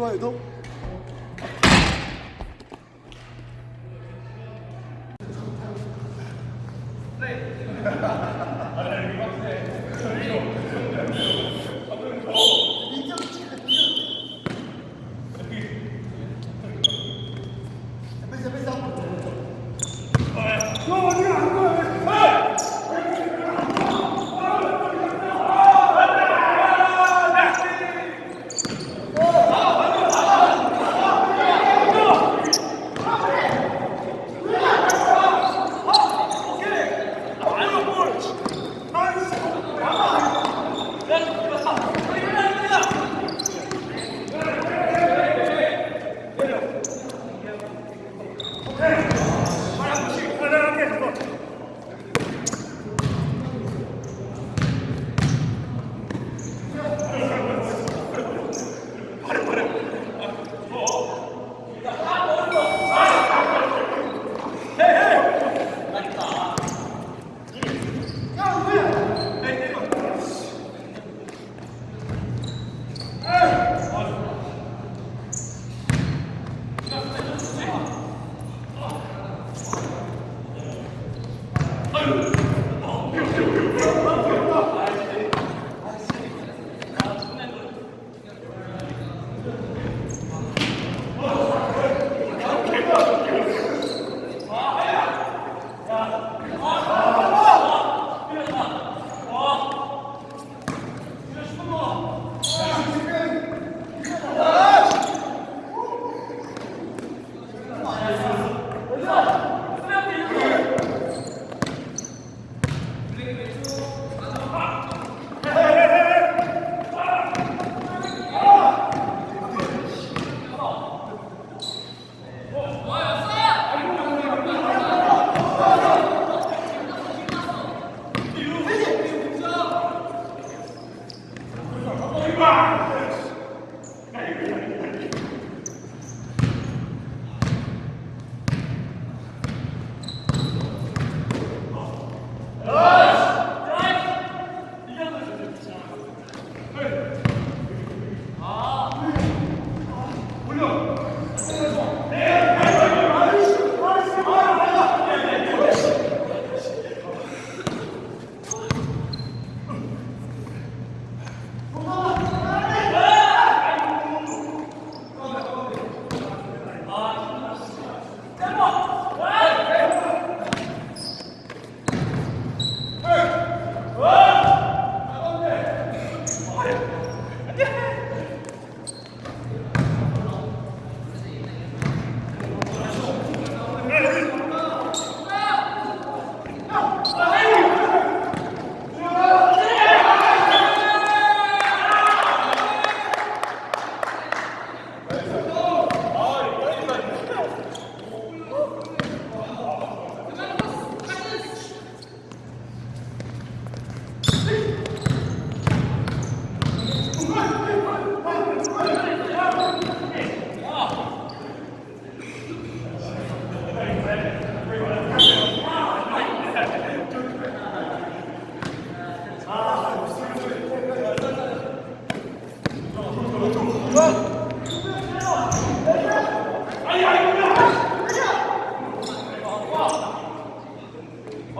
좋아해도 네. Okay. Two. Vai!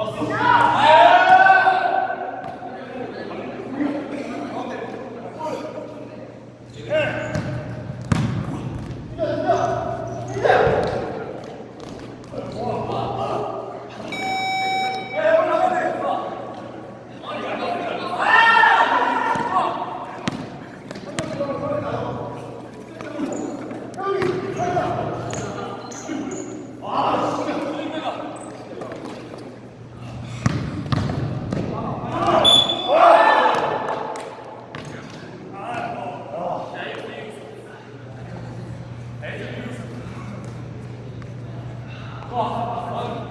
Awesome. Nossa,